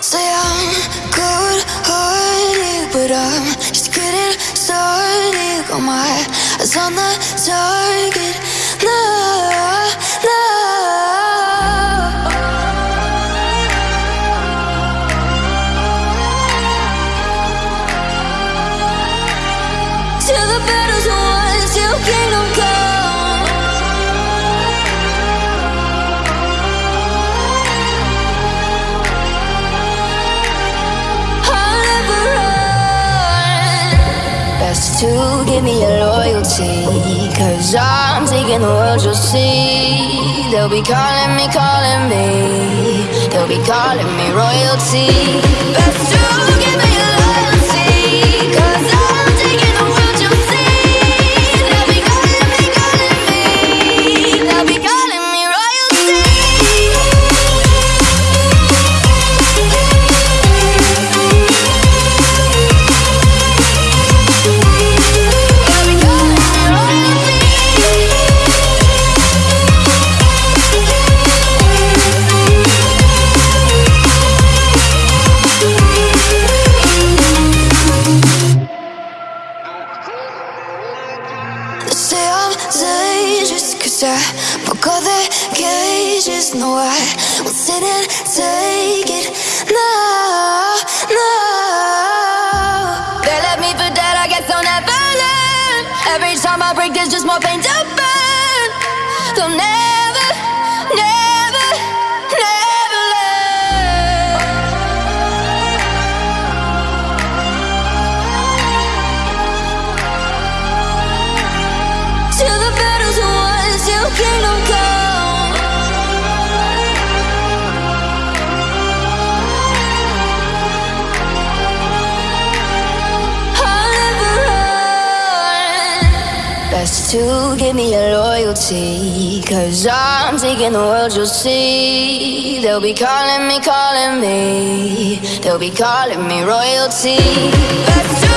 Say I'm cold hearted, but I'm just getting started. Got my eyes on the target. No, no. To give me your loyalty. Cause I'm taking the world, you'll see. They'll be calling me, calling me. They'll be calling me royalty. Best to I'm cause I broke all the cages No, I won't sit and take it No, no. They left me for dead, I guess I'll never learn. Every time I break, there's just more pain to burn. They'll never, never, To give me your loyalty. Cause I'm taking the world, you'll see. They'll be calling me, calling me. They'll be calling me royalty.